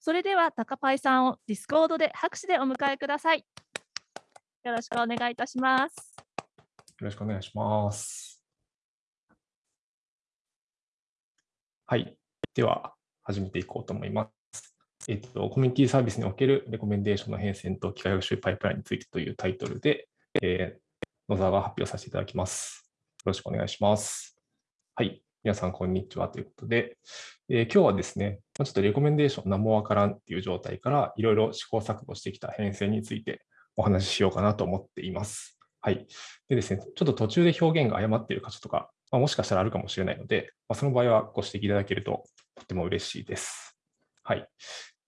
それでは、高パイさんをディスコードで拍手でお迎えください。よろしくお願いいたします。よろしくお願いします。はい。では、始めていこうと思います。えっと、コミュニティサービスにおけるレコメンデーションの変遷と機械学習パイプラインについてというタイトルで、えー、野沢が発表させていただきます。よろしくお願いします。はい。皆さん、こんにちは。ということで、えー、今日はですね、ちょっとレコメンデーション何もわからんっていう状態から、いろいろ試行錯誤してきた変遷についてお話ししようかなと思っています。はい。でですね、ちょっと途中で表現が誤っている箇所とか、まあ、もしかしたらあるかもしれないので、まあ、その場合はご指摘いただけるととても嬉しいです。はい。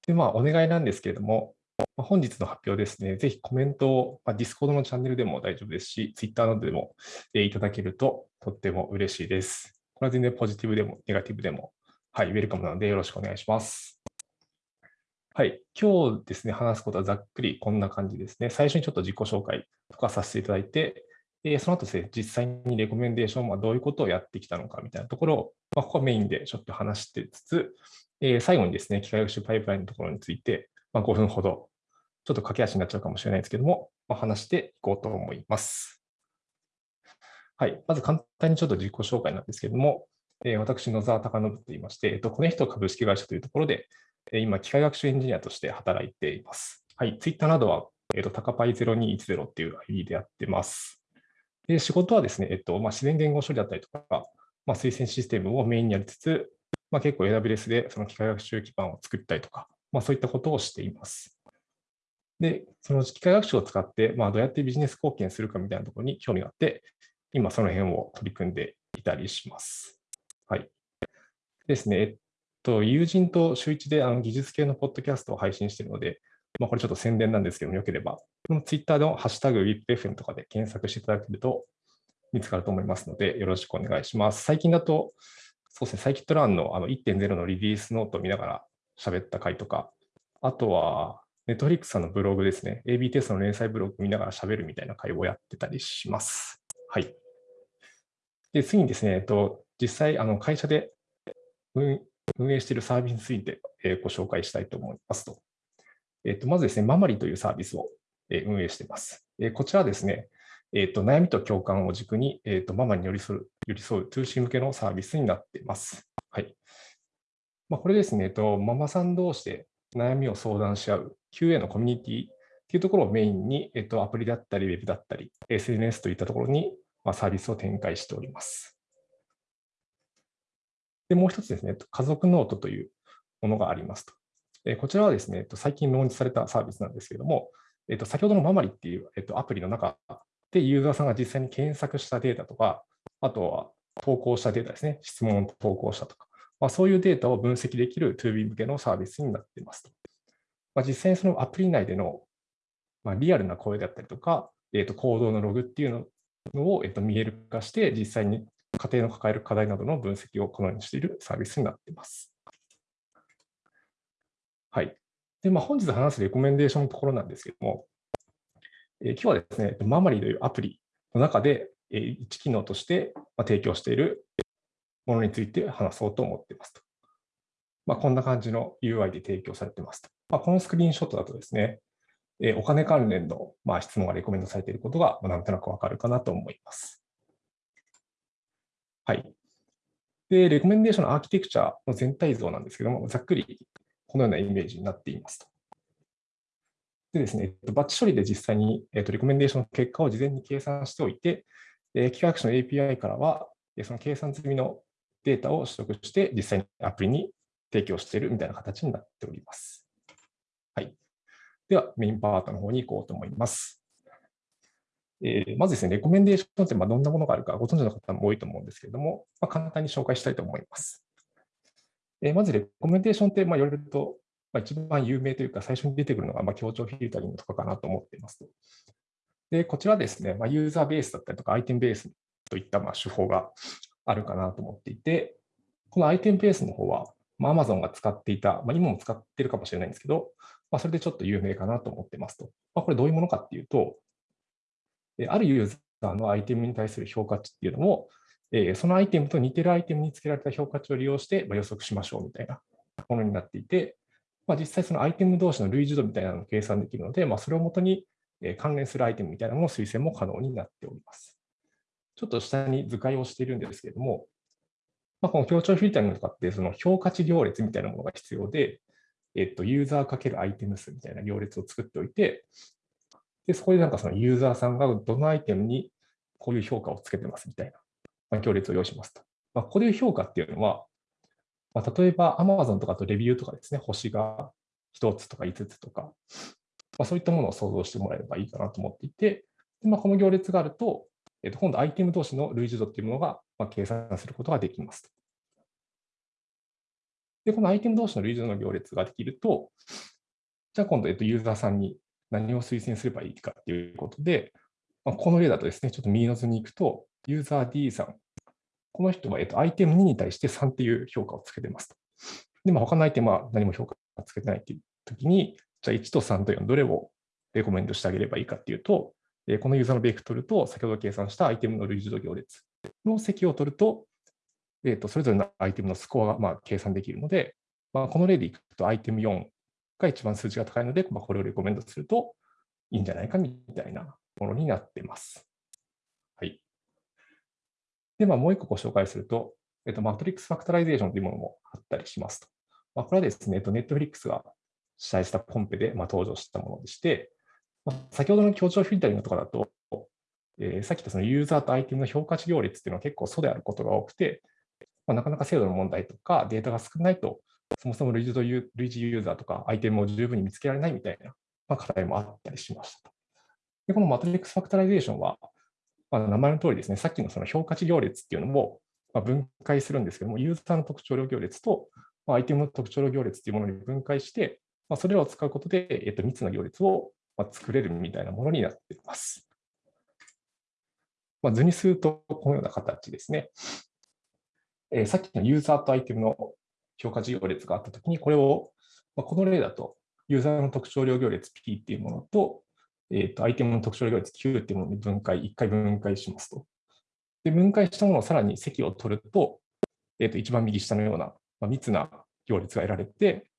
で、まあ、お願いなんですけれども、まあ、本日の発表ですね、ぜひコメントを、まあ、Discord のチャンネルでも大丈夫ですし、Twitter などでも、え、いただけるととっても嬉しいです。これは全然ポジティブでもネガティブでも、はい、ウェルカムなのでよろしくお願いします。はい、今日ですね、話すことはざっくりこんな感じですね。最初にちょっと自己紹介とかさせていただいて、えー、その後ですね、実際にレコメンデーションはどういうことをやってきたのかみたいなところを、まあ、ここはメインでちょっと話してつつ、え、最後にですね、機械学習パイプラインのところについて、まあ、5分ほど、ちょっと駆け足になっちゃうかもしれないですけども、まあ、話していこうと思います。はい、まず簡単にちょっと自己紹介なんですけれども、え私、野沢貴信と言いまして、えっと、コネヒト株式会社というところで、え今、機械学習エンジニアとして働いています。はい、ツイッターなどは、えっと、タカパイ0210っていう ID でやってます。で仕事はですね、えっとまあ、自然言語処理だったりとか、まあ、推薦システムをメインにやりつつ、まあ、結構 AWS でその機械学習基盤を作ったりとか、まあ、そういったことをしています。で、その機械学習を使って、まあ、どうやってビジネス貢献するかみたいなところに興味があって、今その辺を取り組んでいたりします。はい。ですね、えっと、友人と週一であの技術系のポッドキャストを配信しているので、まあ、これちょっと宣伝なんですけども、よければ、このツイッターのハッシュタグ WIPFM とかで検索していただけると見つかると思いますので、よろしくお願いします。最近だと、そうですね、サイキットランのあの1.0のリリースノートを見ながら喋った回とか、あとは、ネットフリックスさんのブログですね、AB テストの連載ブログ見ながら喋るみたいな回をやってたりします。はい。で、次にですね、えっと、実際、あの会社で運営しているサービスについてご紹介したいと思いますと。えっと、まずですね、ママリというサービスを運営しています。こちらはですね、えっと、悩みと共感を軸に、えっと、ママに寄り添う、寄り添う通信向けのサービスになっています。はい。まあ、これですね、えっと、ママさん同士で悩みを相談し合う QA のコミュニティっていうところをメインに、えっと、アプリだったり、ウェブだったり、SNS といったところに、まあ、サービスを展開しております。で、もう一つですね、家族ノートというものがありますと。こちらはですね、最近ローンチされたサービスなんですけれども、えっと先ほどのママリっていうえっとアプリの中でユーザーさんが実際に検索したデータとか、あとは投稿したデータですね、質問を投稿したとか、まあ、そういうデータを分析できる 2B 向けのサービスになっていますと。まあ、実際にそのアプリ内での、まあ、リアルな声だったりとか、えー、と行動のログっていうのを、えー、と見える化して、実際に家庭の抱える課題などの分析をこのようにしているサービスになっています。はい。で、まあ、本日話すレコメンデーションのところなんですけども、えー、今日はですね、ママリーというアプリの中で、えー、1機能として提供しているものについて話そうと思っていますと。まあ、こんな感じの UI で提供されていますと。まあ、このスクリーンショットだとですね、え、お金関連の、まあ、質問がレコメンドされていることが、まあ、なんとなくわかるかなと思います。はい。で、レコメンデーションのアーキテクチャの全体像なんですけども、ざっくりこのようなイメージになっていますと。でですね、バッチ処理で実際に、えー、とレコメンデーションの結果を事前に計算しておいて、えー、機械学習の API からは、その計算済みのデータを取得して、実際にアプリに提供しているみたいな形になっております。はい。では、メインパートの方に行こうと思います。えー、まずですね、レコメンデーションってまあどんなものがあるかご存知の方も多いと思うんですけれども、まあ、簡単に紹介したいと思います。えー、まず、レコメンデーションってまあ言われると、まあ、一番有名というか、最初に出てくるのがまあ協調フィルタリングとかかなと思っています。で、こちらですね、まあ、ユーザーベースだったりとか、アイテムベースといったまあ手法があるかなと思っていて、このアイテムベースの方は、まあ、Amazon が使っていた、まあ、今も使ってるかもしれないんですけど、まあ、それでちょっと有名かなと思ってますと。まあ、これどういうものかっていうと、あるユーザーのアイテムに対する評価値っていうのを、そのアイテムと似てるアイテムにつけられた評価値を利用して予測しましょうみたいなものになっていて、まあ、実際そのアイテム同士の類似度みたいなのを計算できるので、まあ、それをもとに関連するアイテムみたいなものの推薦も可能になっております。ちょっと下に図解をしているんですけれども、まあ、この強調フィルタリングとかって、その評価値行列みたいなものが必要で、えっと、ユーザーかけるアイテム数みたいな行列を作っておいて、でそこでなんかそのユーザーさんがどのアイテムにこういう評価をつけてますみたいな、まあ、行列を用意しますと。まあ、こういう評価っていうのは、まあ、例えば Amazon とかとレビューとかですね、星が1つとか5つとか、まあ、そういったものを想像してもらえればいいかなと思っていて、でまあ、この行列があると、えっと、今度アイテム同士の類似度っていうものが、まあ、計算することができますと。で、このアイテム同士の類似の行列ができると、じゃあ今度、えっと、ユーザーさんに何を推薦すればいいかっていうことで、まあ、この例だとですね、ちょっと右の図に行くと、ユーザー D さん、この人は、えっと、アイテム2に対して3っていう評価をつけてますと。で、まあ、他のアイテムは何も評価をつけてないっていうときに、じゃあ1と3と4、どれをレコメンドしてあげればいいかっていうと、このユーザーのベクトルと先ほど計算したアイテムの類似度行列の積を取ると、えー、とそれぞれのアイテムのスコアがまあ計算できるので、まあ、この例でいくとアイテム4が一番数値が高いので、まあ、これをレコメンドするといいんじゃないかみたいなものになっています。はい。で、まあ、もう一個ご紹介すると、えっと、 Matrix Factorization というものもあったりしますと。まあ、これはですね、ネットフリックスが主催したコンペで、まあ、登場したものでして、まあ、先ほどの協調フィルタリングとかだと、えー、さっき言ったそのユーザーとアイテムの評価値行列っていうのは結構疎であることが多くて、まあ、なかなか精度の問題とかデータが少ないと、そもそも類似類似ユーザーとかアイテムを十分に見つけられないみたいな、まあ、課題もあったりしましたと。で、この Matrix Factorization は、まあ、名前の通りですね、さっきのその評価値行列っていうのもま分解するんですけども、ユーザーの特徴量行列とまアイテムの特徴量行列っていうものに分解して、ま、それらを使うことで、えっと、3つの行列をま作れるみたいなものになっています。まあ、図にすると、このような形ですね。えー、さっきのユーザーとアイテムの評価値行列があったときに、これを、まあ、この例だと、ユーザーの特徴量行列 P っていうものと、えー、とアイテムの特徴量行列 Q っていうものに分解、1回分解しますと。で、分解したものをさらに積を取ると、えー、と一番右下のような、まあ、密な行列が得られて、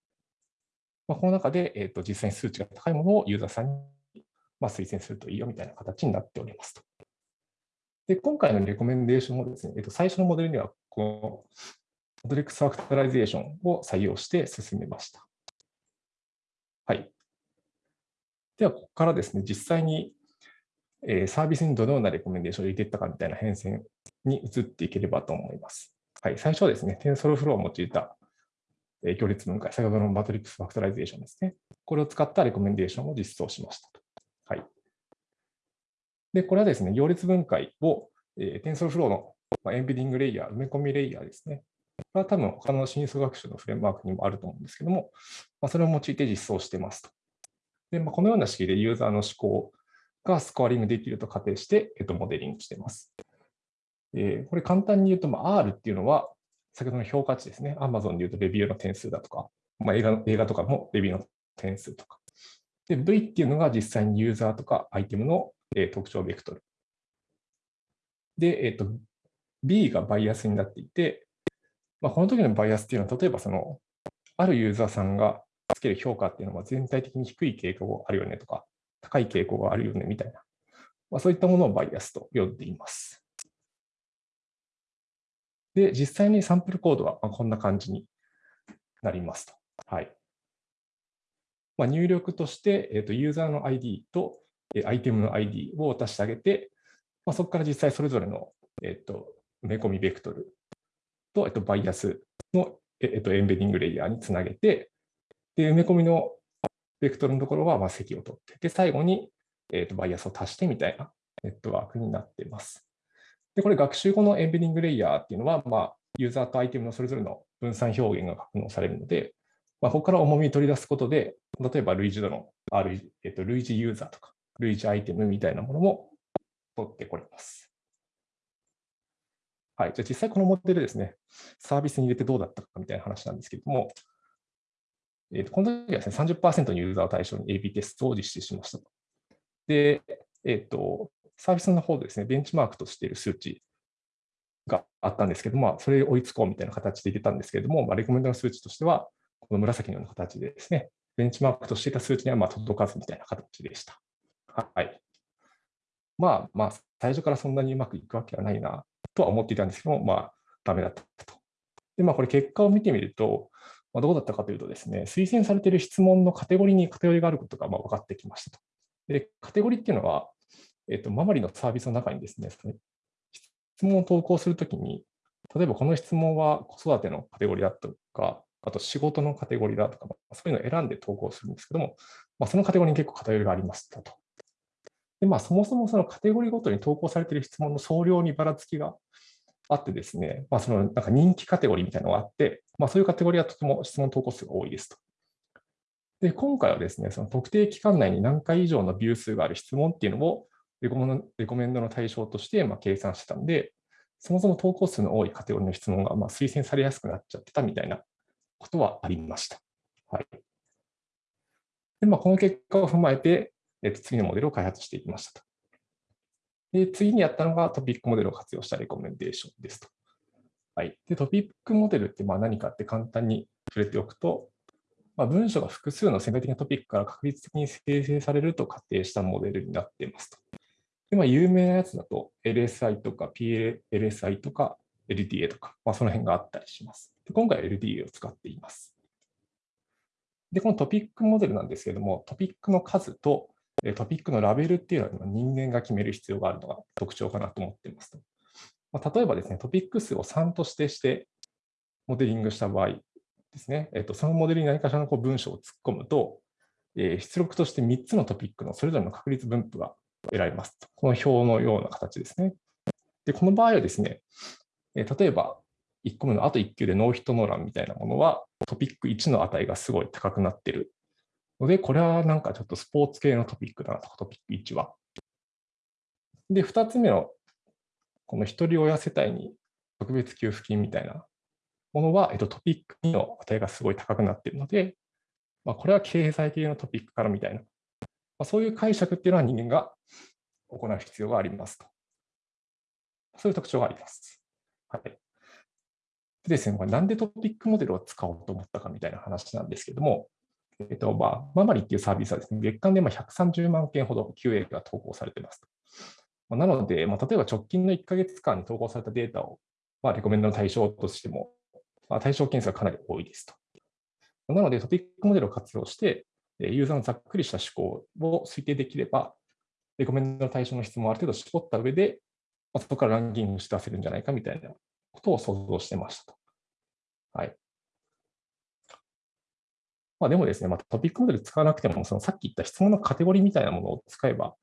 まあ、この中で、えー、と実際に数値が高いものをユーザーさんに、まあ、推薦するといいよみたいな形になっておりますと。で、今回のレコメンデーションもですね、えっと、最初のモデルには、このMatrix Factorization を採用して進めました。はい。では、ここからですね、実際に、サービスにどのようなレコメンデーションを入れていったかみたいな変遷に移っていければと思います。はい、最初はですね、TensorFlow を用いた、行列分解、先ほどの Matrix Factorization ですね。これを使ったレコメンデーションを実装しましたと。はい。で、これはですね、行列分解を、TensorFlow の、まあ、エンベディングレイヤー、埋め込みレイヤーですね。これは多分他の真相学習のフレームワークにもあると思うんですけども、まあ、それを用いて実装してますと。で、まあ、このような式でユーザーの思考がスコアリングできると仮定して、えっと、モデリングしています。えー、これ簡単に言うと、まあ、R っていうのは、先ほどの評価値ですね。Amazon で言うとレビューの点数だとか、まあ、映画映画とかもレビューの点数とか。で、V っていうのが実際にユーザーとかアイテムのえ特徴ベクトル。で、えっ、と、B がバイアスになっていて、まあ、この時のバイアスっていうのは、例えばその、あるユーザーさんがつける評価っていうのは全体的に低い傾向があるよねとか、高い傾向があるよねみたいな、まあ、そういったものをバイアスと呼んでいます。で、実際にサンプルコードはこんな感じになりますと。はい。まあ、入力として、えー、とユーザーの ID とアイテムの ID を渡してあげて、まあ、そこから実際それぞれの、えっと、埋め込みベクトルと、えっと、バイアスの、えっと、エンベディングレイヤーにつなげて、で、埋め込みのベクトルのところは、まあ、積を取って、で、最後に、えっと、バイアスを足してみたいなネットワークになっています。で、これ学習後のエンベディングレイヤーっていうのは、まあ、ユーザーとアイテムのそれぞれの分散表現が格納されるので、まあ、ここから重みを取り出すことで、例えば類似度の、えっと、類似ユーザーとか、類似アイテムみたいなものも取ってこれます。はい、じゃあ実際このモデルですね、サービスに入れてどうだったかみたいな話なんですけれども、えー、とこの時はですね、30%のユーザーを対象に AB テストを実施しました。で、えっ、ー、と、サービスの方でですね、ベンチマークとしている数値があったんですけども、それを追いつこうみたいな形で入れたんですけれども、まあ、レコメンドの数値としては、この紫のような形でですね、ベンチマークとしていた数値にはま届かずみたいな形でした。はい。まあまあ、最初からそんなにうまくいくわけはないなとは思っていたんですけども、まあ、ダメだったと。で、まあ、これ結果を見てみると、まあ、どうだったかというとですね、推薦されている質問のカテゴリーに偏りがあることがまあ分かってきましたと。で、カテゴリーっていうのは、えっと、ママリのサービスの中にですね、質問を投稿するときに、例えばこの質問は子育てのカテゴリーだとか、あと仕事のカテゴリーだとか、そういうのを選んで投稿するんですけども、まあ、そのカテゴリーに結構偏りがありましたと。で、まあ、そもそもそのカテゴリーごとに投稿されている質問の総量にばらつきがあってですね、まあ、そのなんか人気カテゴリーみたいなのがあって、まあ、そういうカテゴリーはとても質問投稿数が多いですと。で、今回はですね、その特定期間内に何回以上のビュー数がある質問っていうのをレコメンドの対象としてま計算してたんで、そもそも投稿数の多いカテゴリーの質問がま推薦されやすくなっちゃってたみたいなことはありました。はい。でまあ、この結果を踏まえて、えっと、次のモデルを開発していきましたと。で、次にやったのがトピックモデルを活用したレコメンデーションですと。はい。で、トピックモデルってまあ何かって簡単に触れておくと、まあ、文章が複数の潜在的なトピックから確率的に生成されると仮定したモデルになっていますと。でまあ、有名なやつだと LSI とか PLSI とか LDA とか、まあ、その辺があったりします。で今回は LDA を使っています。で、このトピックモデルなんですけれども、トピックの数とトピックのラベルっていうのは人間が決める必要があるのが特徴かなと思っていますと。まあ、例えばですね、トピック数を3と指定してモデリングした場合ですね、えっと、そのモデルに何かしらのこう文章を突っ込むと、えー、出力として3つのトピックのそれぞれの確率分布が得られますと。この表のような形ですね。で、この場合はですね、えー、例えば1個目のあと1級でノーヒットノーランみたいなものはトピック1の値がすごい高くなってるので、これはなんかちょっとスポーツ系のトピックだなと、トピック1は。で、2つ目のこの一人親世帯に特別給付金みたいなものは、えっと、トピック2の値がすごい高くなっているので、まあ、これは経済系のトピックからみたいな、まあ、そういう解釈っていうのは人間が行う必要がありますと。そういう特徴があります。はい。でですね、これなんでトピックモデルを使おうと思ったかみたいな話なんですけども、えっとまあ、ママリっていうサービスはですね、月間でまあ130万件ほど QA が投稿されていますと。なので、まあ、例えば直近の1ヶ月間に投稿されたデータを、まあ、レコメンドの対象としてもまあ、対象件数がかなり多いですと。なので、トピックモデルを活用して、ユーザーのざっくりした思考を推定できれば、レコメンドの対象の質問をある程度絞った上で、まあ、そこからランキングして出せるんじゃないかみたいなことを想像してましたと。はい。まあ、でもですね、まあ、トピックモデル使わなくても、そのさっき言った質問のカテゴリーみたいなものを使えば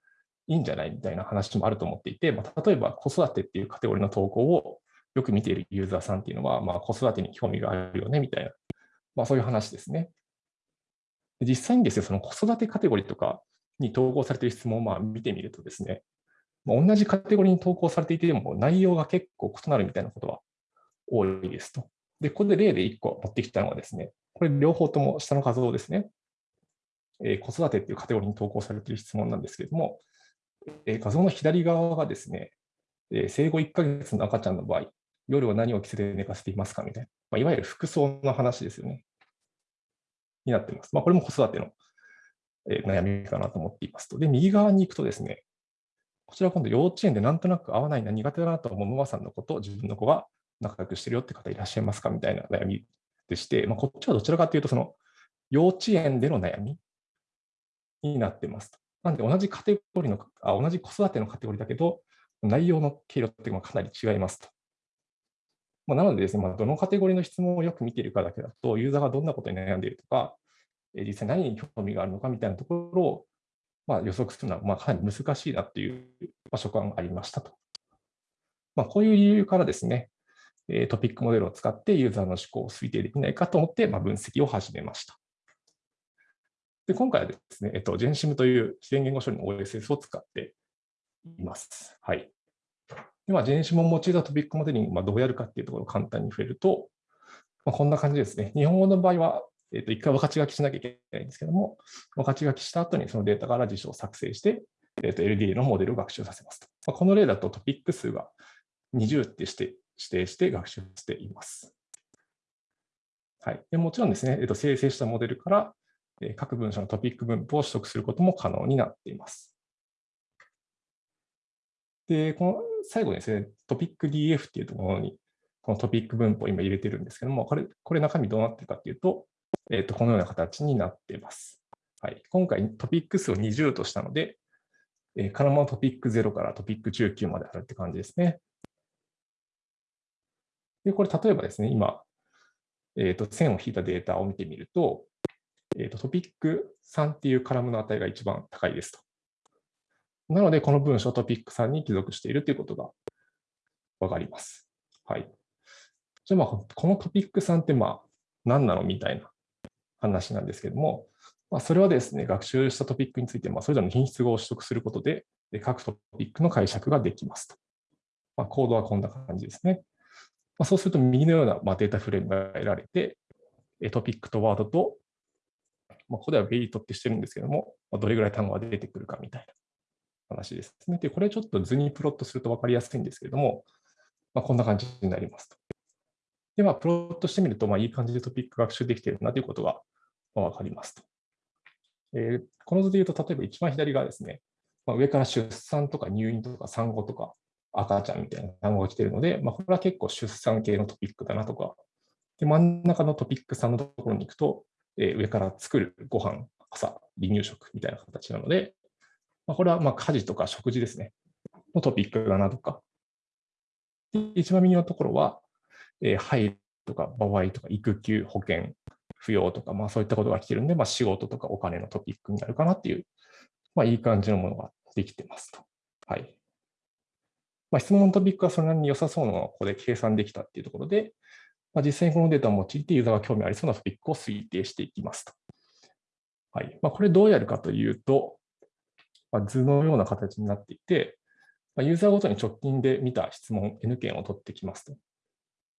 いいんじゃないみたいな話もあると思っていて、まあ、例えば子育てっていうカテゴリーの投稿をよく見ているユーザーさんっていうのは、まあ、子育てに興味があるよねみたいな、まあ、そういう話ですね。実際にですね、その子育てカテゴリーとかに投稿されている質問をまあ見てみるとですね、ま、同じカテゴリーに投稿されていても内容が結構異なるみたいなことは多いですと。で、ここで例で1個持ってきたのはですね、これ両方とも下の画像ですね。えー、子育てっていうカテゴリーに投稿されている質問なんですけれども、えー、画像の左側がですね、えー、生後1ヶ月の赤ちゃんの場合、夜は何を着せて寝かせていますかみたいな、まあ、いわゆる服装の話ですよね。になっています。まあ、これも子育ての、え悩みかなと思っていますと。で、右側に行くとですね、こちら今度幼稚園でなんとなく合わないな、苦手だなと思うママさんの子と自分の子が仲良くしてるよって方いらっしゃいますかみたいな悩みでして、まあ、こっちはどちらかというと、その幼稚園での悩みになってますと。なんで同じカテゴリーのあ、同じ子育てのカテゴリーだけど、内容の経路っていうのはかなり違いますと。まあ、なのでですね、まあ、どのカテゴリーの質問をよく見ているかだけだと、ユーザーがどんなことに悩んでいるとか、実際何に興味があるのかみたいなところを、まあ、予測するのはまあかなり難しいなっていう所感がありましたと。まあ、こういう理由からですね、トピックモデルを使ってユーザーの思考を推定できないかと思って、まあ、分析を始めました。で今回はですね、えっと、GenSim という自然言語処理の OSS を使っています。はい。で、まあ、ジェンシモンを用いたトピックモデリング、まあ、どうやるかっていうところを簡単に触れると、まあ、こんな感じですね。日本語の場合は、えー、と一回分かち書きしなきゃいけないんですけども、分かち書きした後にそのデータから辞書を作成して、えー、と LDA のモデルを学習させますと。まあ、この例だとトピック数が20ってして指定して学習しています。はい、でもちろんですね、えっと、生成したモデルから、え各文章のトピック分布を取得することも可能になっています。で、この最後にですね、トピック DF っていうところに、このトピック分布を今入れてるんですけども、これ、これ中身どうなってるかっていうと、えっと、このような形になっています。はい、今回トピック数を20としたので、えー、カラマトピック0からトピック19まであるって感じですね。で、これ例えばですね、今、えー、と線を引いたデータを見てみると、えー、とトピック3っていうカラムの値が一番高いですと。なので、この文章トピック3に帰属しているということがわかります。はい。じゃあ、まあ、このトピック3ってまあ何なのみたいな話なんですけども、まあ、それはですね、学習したトピックについて、まあ、それぞれの品質語を取得することで、各トピックの解釈ができますと。まあ、コードはこんな感じですね。まあ、そうすると、右のような、まあ、データフレームが得られて、トピックとワードと、まあ、ここではウェイトってしてるんですけども、まあ、どれぐらい単語が出てくるかみたいな話ですね。で、これちょっと図にプロットすると分かりやすいんですけれども、まあ、こんな感じになりますと。で、まあ、プロットしてみると、まあ、いい感じでトピック学習できているなということが分かりますと。えー、この図で言うと、例えば一番左側ですね、まあ、上から出産とか入院とか産後とか赤ちゃんみたいな単語が来ているので、まあ、これは結構出産系のトピックだなとか、で真ん中のトピック3のところに行くと、えー、上から作るご飯、朝、離乳食みたいな形なので、まあ、これはま家事とか食事ですね、のトピックだなとか。で一番右のところは、えー、配とか、場合とか、育休、保険、扶養とか、まあそういったことが来てるんで、まあ仕事とかお金のトピックになるかなっていう、まあいい感じのものができてますと。はい。まあ、質問のトピックはそれなりに良さそうなのをここで計算できたっていうところで、まあ、実際にこのデータを用いてユーザーが興味ありそうなトピックを推定していきますと。はいまあ、これどうやるかというと、まあ、図のような形になっていて、まあ、ユーザーごとに直近で見た質問 N 件を取ってきますと。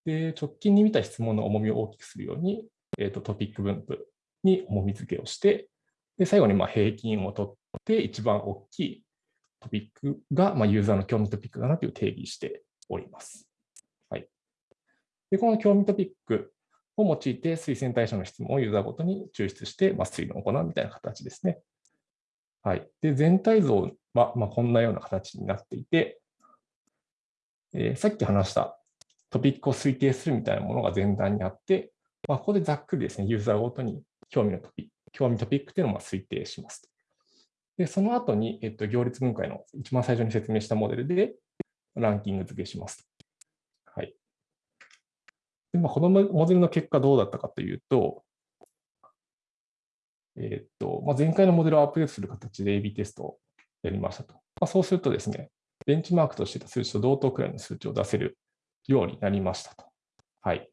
で、直近に見た質問の重みを大きくするように、えー、とトピック分布に重み付けをして、で最後にまあ平均を取って一番大きいトピックがまあユーザーの興味トピックだなという定義しております。はい、でこの興味トピックを用いて推薦対象の質問をユーザーごとに抽出してまあ推論を行うみたいな形ですね。はい、で全体像はまあこんなような形になっていて、えー、さっき話したトピックを推定するみたいなものが前段にあって、まあ、ここでざっくりですね、ユーザーごとに興味のトピック、興味トピックというのを推定しますと。で、その後に、えっと、行列分解の一番最初に説明したモデルでランキング付けします。はい。でまあ、このモデルの結果どうだったかというと、えっとまあ、前回のモデルをアップデートする形で AB テストをやりましたと。まあ、そうするとですね、ベンチマークとしてた数値と同等くらいの数値を出せるようになりましたと。はい。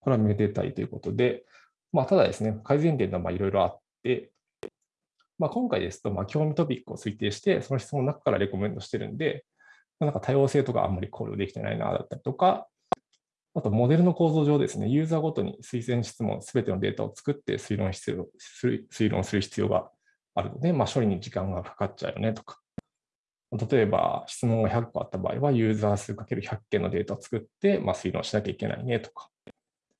これはめでたいということで、まあ、ただですね、改善点はいろいろあって、まあ、今回ですと、まあ、興味トピックを推定して、その質問の中からレコメンドしてるんで、なんか多様性とかあんまり考慮できてないな、だったりとか、あと、モデルの構造上ですね、ユーザーごとに推薦質問すべてのデータを作って推論必要推論する必要があるので、まあ、処理に時間がかかっちゃうよねとか。例えば、質問が100個あった場合は、ユーザー数 ×100 件のデータを作って、まあ、推論しなきゃいけないねとか。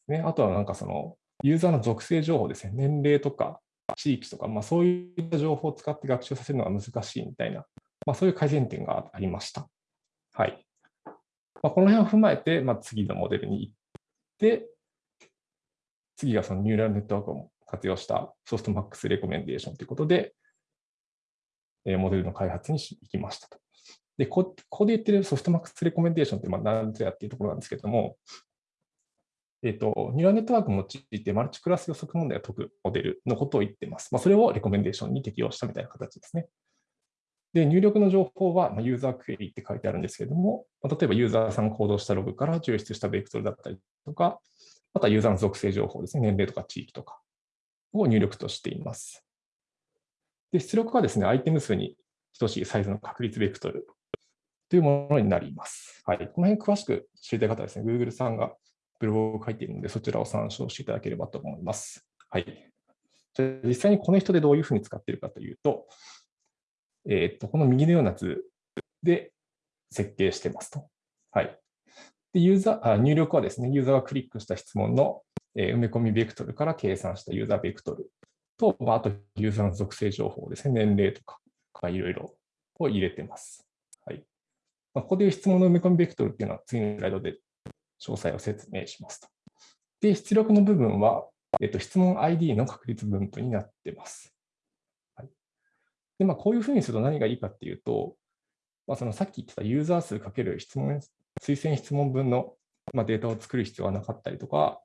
ね、あとはなんかその、ユーザーの属性情報ですね、年齢とか地域とか、まあ、そういった情報を使って学習させるのが難しいみたいな、まあ、そういう改善点がありました。はい。まあ、この辺を踏まえて、まあ、次のモデルに行って、次がそのニューラルネットワークを活用したソフトマックスレコメンデーションということで、えモデルの開発に行きましたと。で、ここで言ってるソフトマックスレコメンデーションってまあ何ぞやっていうところなんですけども、えっ、と、ニューラルネットワークを用いてマルチクラス予測問題を解くモデルのことを言っています。まあ、それをレコメンデーションに適用したみたいな形ですね。で、入力の情報はまユーザークエリって書いてあるんですけれども、ま例えばユーザーさんが行動したログから抽出したベクトルだったりとか、あとはユーザーの属性情報ですね、年齢とか地域とかを入力としています。で、出力はですね、アイテム数に等しいサイズの確率ベクトルというものになります。はい。この辺詳しく知りたい方はですね、Google さんがブログを書いているので、そちらを参照していただければと思います。はい。じゃ実際にこの人でどういうふうに使っているかというと、えっ、と、この右のような図で設計してますと。はい。でユーザーあ入力はですね、ユーザーがクリックした質問のえ埋め込みベクトルから計算したユーザーベクトルと、まあ、あとユーザーの属性情報ですね、年齢とか、いろいろを入れてます。はいまあ、ここでいう質問の埋め込みベクトルっていうのは次のスライドで詳細を説明しますと。で、出力の部分は、えっと、質問 ID の確率分布になってます。はい、で、まあ、こういうふうにすると何がいいかっていうと、まあ、そのさっき言ってたユーザー数かける質問、推薦質問分のまデータを作る必要はなかったりとか、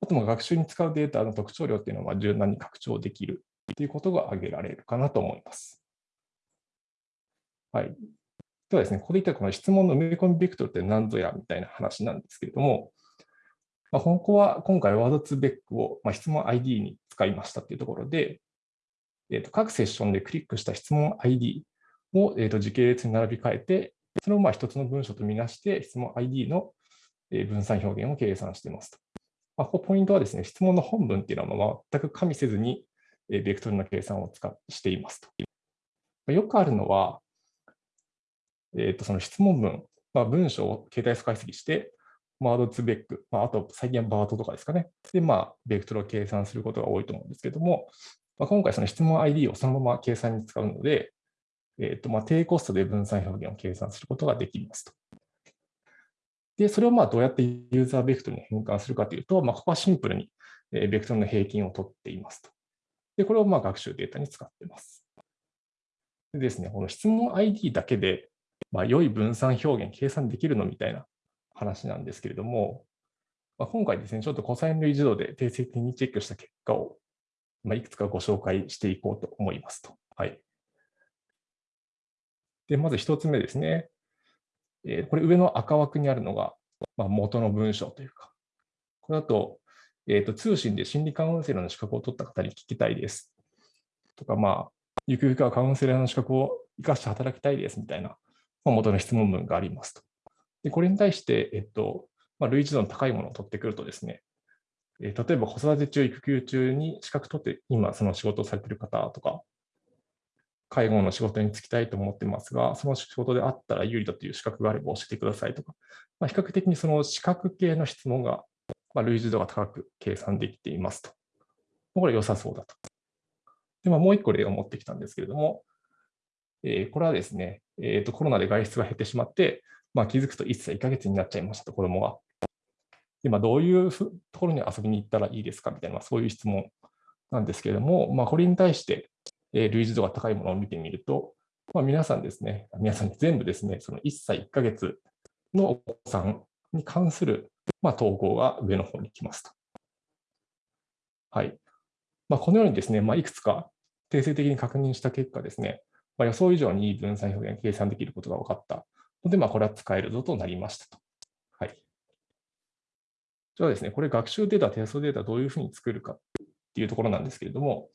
あとまあ学習に使うデータの特徴量っていうのは柔軟に拡張できるということが挙げられるかなと思います。はい。ではですね、ここで言ったこの質問の埋め込みベクトルって何ぞやみたいな話なんですけれども、まあ、ここは今回ワードツーベックをまあ質問 ID に使いましたっていうところで、えー、と各セッションでクリックした質問 ID を、えー、と時系列に並び替えて、それをまあ一つの文章とみなして質問 ID の分散表現を計算していますと。まあ、ここポイントはですね、質問の本文っていうのは全く加味せずに、ベクトルの計算を使っしていますと。よくあるのは、えーとその質問文、まあ、文章を携帯素解析して、ワードツベック、まあ、あと最近はバートとかですかね。で、まあ、ベクトルを計算することが多いと思うんですけども、まあ、今回その質問 ID をそのまま計算に使うので、えーとまあ、低コストで分散表現を計算することができますと。で、それをまあどうやってユーザーベクトルに変換するかというと、まあ、ここはシンプルにベクトルの平均を取っていますと。で、これをまあ学習データに使っています。でですね、この質問 ID だけで、まあ、良い分散表現計算できるのみたいな話なんですけれども、まあ、今回ですね、ちょっとコサイン類自動で定性的にチェックした結果を、まあ、いくつかご紹介していこうと思いますと。はい。で、まず一つ目ですね。えーこれ上の赤枠にあるのが、まあ、元の文章というか、これだと、えーと、通信で心理カウンセラーの資格を取った方に聞きたいです。とか、まあ、ゆくゆくはカウンセラーの資格を生かして働きたいですみたいな、ま、元の質問文がありますと。で、これに対して、えっと、まあ、類似度の高いものを取ってくるとですね、えー例えば子育て中、育休中に資格取って今その仕事をされている方とか、介護の仕事に就きたいと思ってますが、その仕事であったら有利だという資格があれば教えてくださいとか、まあ、比較的にその資格系の質問が、まあ、類似度が高く計算できていますと。これ良さそうだと。で、まあ、もう一個例を持ってきたんですけれども、えーこれはですね、えーと、コロナで外出が減ってしまって、まあ、気づくと1歳1ヶ月になっちゃいましたと、子供が。で、ま、どういうところに遊びに行ったらいいですかみたいな、そういう質問なんですけれども、まあ、これに対して、えー類似度が高いものを見てみると、まあ、皆さんですね、皆さん全部ですね、その1歳1ヶ月のお子さんに関する、まあ、投稿が上の方に来ますと。はい。まあ、このようにですね、まあ、いくつか定性的に確認した結果ですね、まあ、予想以上にいい分散表現計算できることが分かったので、まあ、これは使えるぞとなりましたと。はい。じゃあですね、これ学習データ、テストデータどういうふうに作るかっていうところなんですけれども、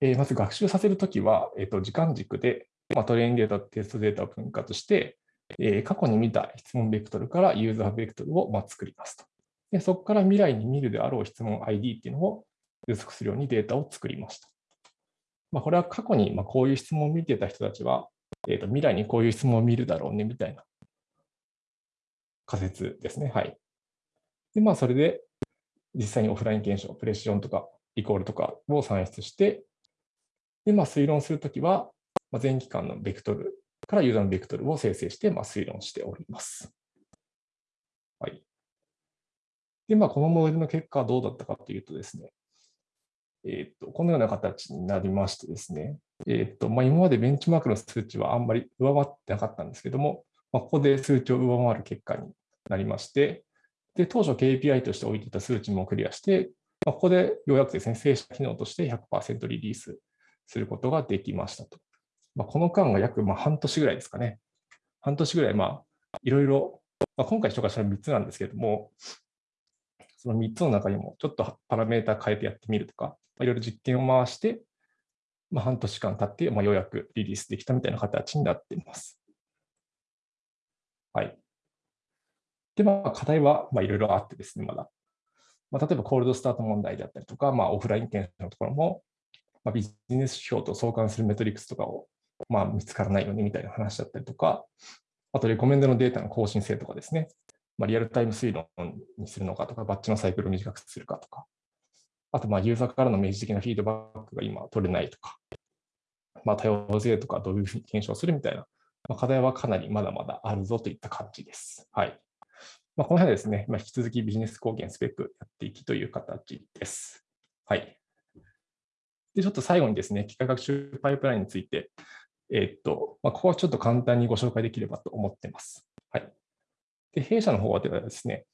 えーまず学習させるときは、えーと、時間軸で、まあ、トレインデータテストデータを分割して、えー過去に見た質問ベクトルからユーザーベクトルをま作りますと。で、そこから未来に見るであろう質問 ID っていうのを予測するようにデータを作りました。まあ、これは過去にまあこういう質問を見てた人たちは、えーと、未来にこういう質問を見るだろうねみたいな仮説ですね。はい。で、まあ、それで実際にオフライン検証、プレッションとかイコールとかを算出して、で、まあ、推論するときは、まあ、全期間のベクトルからユーザーのベクトルを生成して、まあ、推論しております。はい。で、まあ、このモデルの結果はどうだったかというとですね、えー、とこのような形になりましてですね、えーとまあ、今までベンチマークの数値はあんまり上回ってなかったんですけども、まあ、ここで数値を上回る結果になりまして、で当初 KPI として置いていた数値もクリアして、まあ、ここでようやくですね、正式機能として100%リリースすることができましたと。まあ、この間が約ま半年ぐらいですかね。半年ぐらい、まあ、いろいろ、まあ、今回紹介したのは3つなんですけども、その3つの中にもちょっとパラメータ変えてやってみるとか、いろいろ実験を回して、まあ、半年間経って、まあ、ようやくリリースできたみたいな形になっています。はい。で、まあ、課題はまあいろいろあってですね、まだ。まあ、例えば、コールドスタート問題であったりとか、まあ、オフライン検査のところも、まあ、ビジネス指標と相関するメトリックスとかを、まあ、見つからないよねみたいな話だったりとか、あと、レコメンドのデータの更新性とかですね、まあ、リアルタイム推論にするのかとか、バッチのサイクルを短くするかとか、あと、ユーザーからの明示的なフィードバックが今取れないとか、まあ、多様性とかどういうふうに検証するみたいな、まあ、課題はかなりまだまだあるぞといった感じです。はい。まあ、この辺はですね、まあ、引き続きビジネス貢献スペックやっていきという形です。はい。で、ちょっと最後にですね、機械学習パイプラインについて、えっと、まあ、ここはちょっと簡単にご紹介できればと思っています。で、弊社の方ではですね、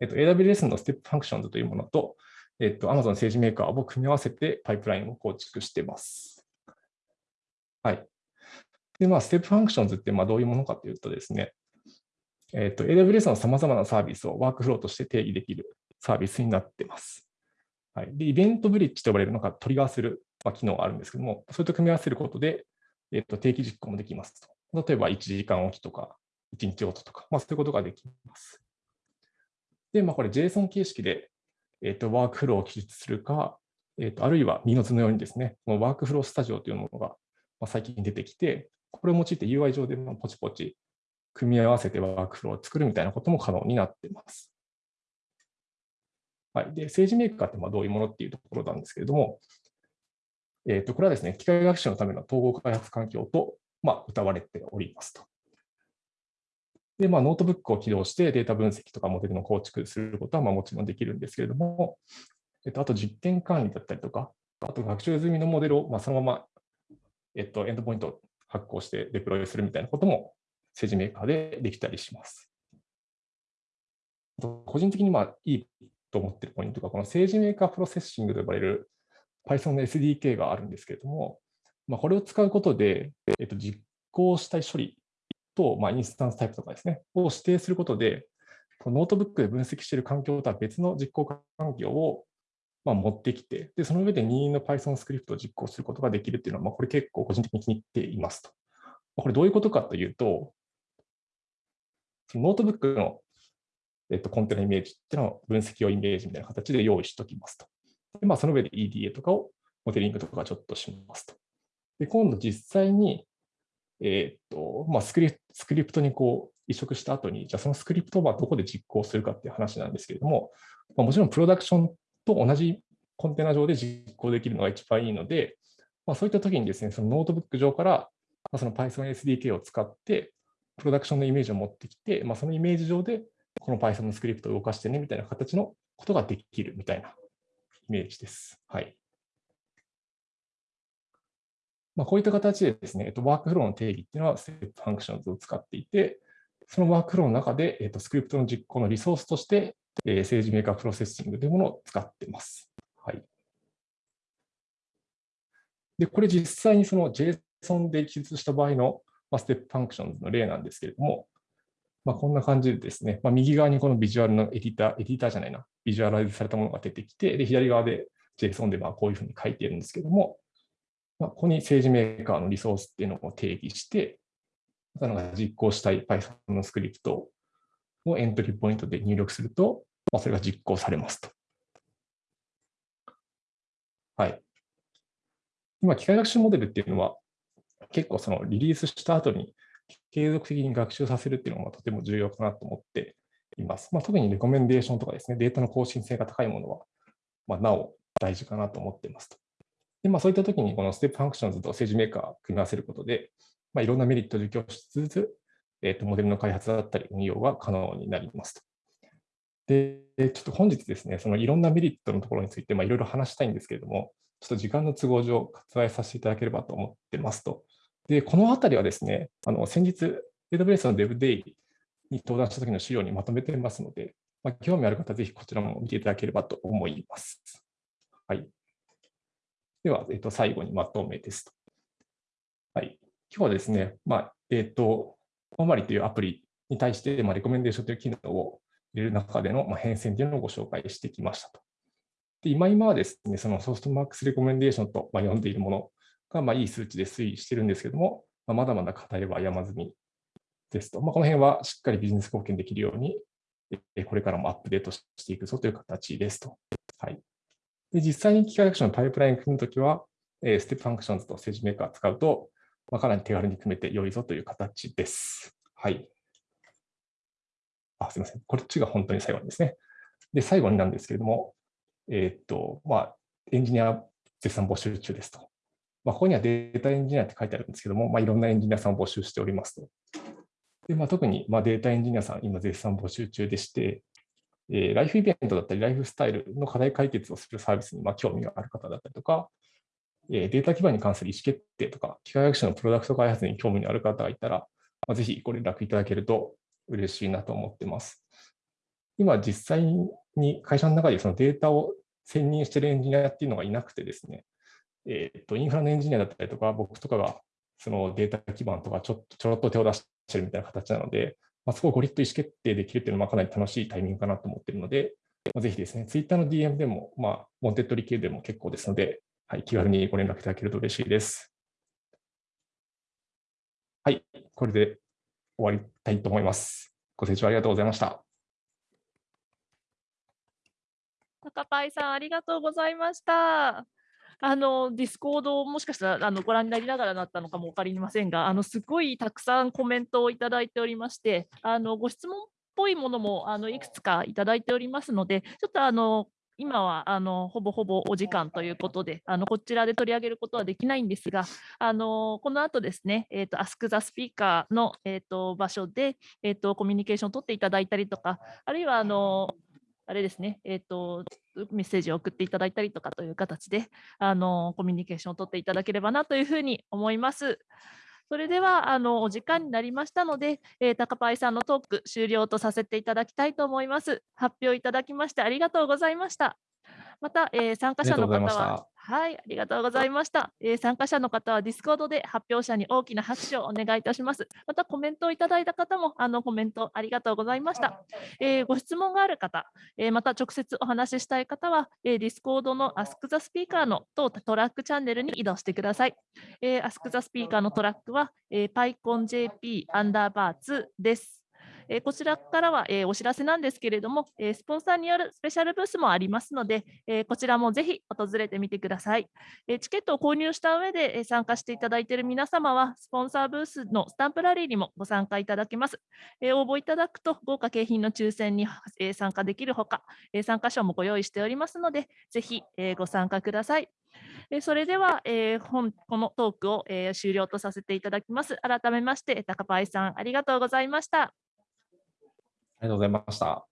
えっと、AWS の Step Functions というものと、えっと、Amazon SageMaker を組み合わせてパイプラインを構築しています。はい。で、まあ、 Step Functions ってまあどういうものかというとですね、えっと、AWS の様々なサービスをワークフローとして定義できるサービスになっています。はい、でイベントブリッジと呼ばれるのがトリガーする、まあ、機能があるんですけども、それと組み合わせることで、えっと、定期実行もできますと。例えば1時間おきとか、1日ごととか、まあ、そういうことができます。で、まあ、これ JSON 形式で、えっと、ワークフローを記述するか、えっと、あるいはミノズのようにですね、このワークフロースタジオというものが、最近出てきて、これを用いて UI 上でポチポチ組み合わせてワークフローを作るみたいなことも可能になっています。はい、で SageMaker ってまあどういうものっていうところなんですけれども、えー、とこれはですね、機械学習のための統合開発環境と、まあ、謳われておりますと。で、まあ、ノートブックを起動してデータ分析とかモデルの構築することはまあもちろんできるんですけれども、えっと、あと実験管理だったりとか、あと学習済みのモデルをまあそのまま、えっと、エンドポイント発行してデプロイするみたいなことも SageMaker でできたりします。個人的にまあいいと思ってるポイントが、この SageMaker Processing と呼ばれる Python の SDK があるんですけれども、まあ、これを使うことで、えっと、実行したい処理と、まあ、インスタンスタイプとかですね、を指定することで、ノートブックで分析している環境とは別の実行環境をまあ持ってきて、でその上で任意の Python スクリプトを実行することができるっていうのは、まあ、これ結構個人的に気に入っていますと。これどういうことかというと、ノートブックの、えっと、コンテナイメージっていうのを分析用イメージみたいな形で用意しておきますと。でまあ、その上で EDA とかをモデリングとかちょっとしますと。で今度実際に、えー、っとまあ、スクリプスクリプトにこう移植した後に、じゃあそのスクリプトはどこで実行するかっていう話なんですけれども、まあ、もちろんプロダクションと同じコンテナ上で実行できるのが一番いいので、まあ、そういった時にですね、そのノートブック上から、ま、その Python SDK を使って、プロダクションのイメージを持ってきて、まあ、そのイメージ上でこの Python のスクリプトを動かしてねみたいな形のことができるみたいなイメージです。はい。まあ、こういった形でですね、えっと、ワークフローの定義っていうのは、 Step Functions を使っていて、そのワークフローの中で、えっと、スクリプトの実行のリソースとして、えー、 SageMaker Processing というものを使っています。はい。で、これ実際にその JSON で記述した場合のまあ、 Step Functions の例なんですけれども、まあ、こんな感じでですね、まあ、右側にこのビジュアルのエディター、エディターじゃないな、ビジュアライズされたものが出てきて、で左側で JSON でまあこういうふうに書いているんですけれども、まあ、ここに SageMaker のリソースっていうのを定義して、その実行したい Python のスクリプトをエントリーポイントで入力すると、まあ、それが実行されますと。はい。今、機械学習モデルっていうのは、結構そのリリースした後に継続的に学習させるっていうのがとても重要かなと思っています。まあ、特にレコメンデーションとかですね、データの更新性が高いものは、まあ、なお大事かなと思っていますと。でまあ、そういったときにこの Step Functions と SageMaker を組み合わせることで、まあ、いろんなメリットを享受しつつ、えー、とモデルの開発だったり運用が可能になりますと。で、ちょっと本日ですね、そのいろんなメリットのところについて、まあ、いろいろ話したいんですけれども、ちょっと時間の都合上、割愛させていただければと思ってますと。で、このあたりはですね、あの先日、AWS の DevDay に登壇した時の資料にまとめてますので、まあ、興味ある方ぜひこちらも見ていただければと思います。はい。では、えっと、最後にまとめですと。はい。今日はですね、まあ、えっと、フォーマリというアプリに対して、まあ、レコメンデーションという機能を入れる中での、まあ、変遷というのをご紹介してきましたと。で今今はですね、その softmax レコメンデーションと、まあ、呼んでいるものがまあいい数値で推移してるんですけども、まあ、まだまだ課題は山積みですと。まあ、この辺はしっかりビジネス貢献できるように、これからもアップデートしていくぞという形ですと。はい、で実際に機械学習のパイプライン組むときはえ、 Step Functions と SageMaker 使うと、まあ、かなり手軽に組めて良いぞという形です。はい。あ、すみません。こっちが本当に最後ですね。で、最後になんですけれども、えっと、まあ、エンジニア絶賛募集中ですと。まあ、ここにはデータエンジニアって書いてあるんですけども、まあ、いろんなエンジニアさんを募集しておりますと。でまあ、特にまあデータエンジニアさん、今絶賛募集中でして、えー、ライフイベントだったり、ライフスタイルの課題解決をするサービスにまあ興味がある方だったりとか、えー、データ基盤に関する意思決定とか、機械学習のプロダクト開発に興味のある方がいたら、まあ、ぜひご連絡いただけると嬉しいなと思ってます。今、実際に会社の中でそのデータを専任しているエンジニアっていうのがいなくてですね、えー、とインフラのエンジニアだったりとか、僕とかがそのデータ基盤とかちょっとちょろっと手を出してるみたいな形なので、まあ、そこをゴリッと意思決定できるっていうのはかなり楽しいタイミングかなと思っているので、まあ、ぜひですね、Twitter の DM でも、まあ、モンテッドリ系でも結構ですので、はい、気軽にご連絡いただけると嬉しいです。はい、これで終わりたいと思います。ご清聴ありがとうございました。高パイさん、ありがとうございました。あの Discord をもしかしたらあのご覧になりながらだったのかも分かりませんが、あのすごいたくさんコメントをいただいておりまして、あのご質問っぽいものもあのいくつかいただいておりますので、ちょっとあの今はあのほぼほぼお時間ということで、あのこちらで取り上げることはできないんですが、あのこの後ですね、えーと、Ask the Speaker の、えーと、場所で、えーとコミュニケーションを取っていただいたりとか、あるいはあのあれですね、えーと、メッセージを送っていただいたりとかという形であのコミュニケーションを取っていただければなというふうに思います。それではあのお時間になりましたので、えー、高パイさんのトーク終了とさせていただきたいと思います。発表いただきましてありがとうございました。また、えー、参加者の方ははい、ありがとうございました。えー、参加者の方は Discord で発表者に大きな拍手をお願いいたします。またコメントをいただいた方もあのコメントありがとうございました。えー、ご質問がある方、えー、また直接お話ししたい方は、えー、 Discord の Ask the Speaker の当トラックチャンネルに移動してください。えー、Ask the Speaker のトラックは、えー、PyConJP アンダーバー2です。えこちらからは、えお知らせなんですけれども、えスポンサーによるスペシャルブースもありますので、えこちらもぜひ訪れてみてください。えチケットを購入した上で、え参加していただいている皆様は、スポンサーブースのスタンプラリーにもご参加いただけます。え応募いただくと、豪華景品の抽選に、え参加できるほか、え参加賞もご用意しておりますので、ぜひ、えご参加ください。それでは、え本このトークを、え終了とさせていただきます。改めまして、高パイさん、ありがとうございました。ありがとうございました。